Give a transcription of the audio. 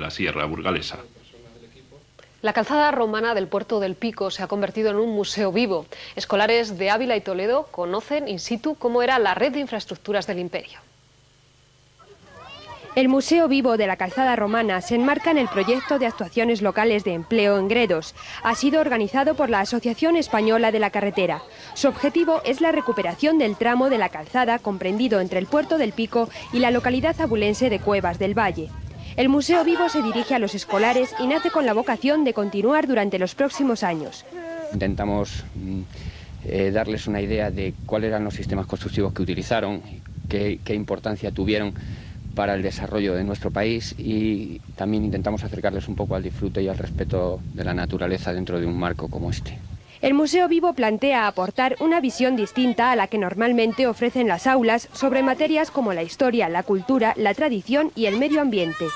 la Sierra Burgalesa. La calzada romana del puerto del Pico se ha convertido en un museo vivo. Escolares de Ávila y Toledo conocen in situ cómo era la red de infraestructuras del imperio. El Museo Vivo de la Calzada Romana se enmarca en el proyecto de actuaciones locales de empleo en Gredos. Ha sido organizado por la Asociación Española de la Carretera. Su objetivo es la recuperación del tramo de la calzada comprendido entre el puerto del Pico y la localidad abulense de Cuevas del Valle. El Museo Vivo se dirige a los escolares y nace con la vocación de continuar durante los próximos años. Intentamos mm, eh, darles una idea de cuáles eran los sistemas constructivos que utilizaron, qué, qué importancia tuvieron para el desarrollo de nuestro país y también intentamos acercarles un poco al disfrute y al respeto de la naturaleza dentro de un marco como este. El Museo Vivo plantea aportar una visión distinta a la que normalmente ofrecen las aulas sobre materias como la historia, la cultura, la tradición y el medio ambiente.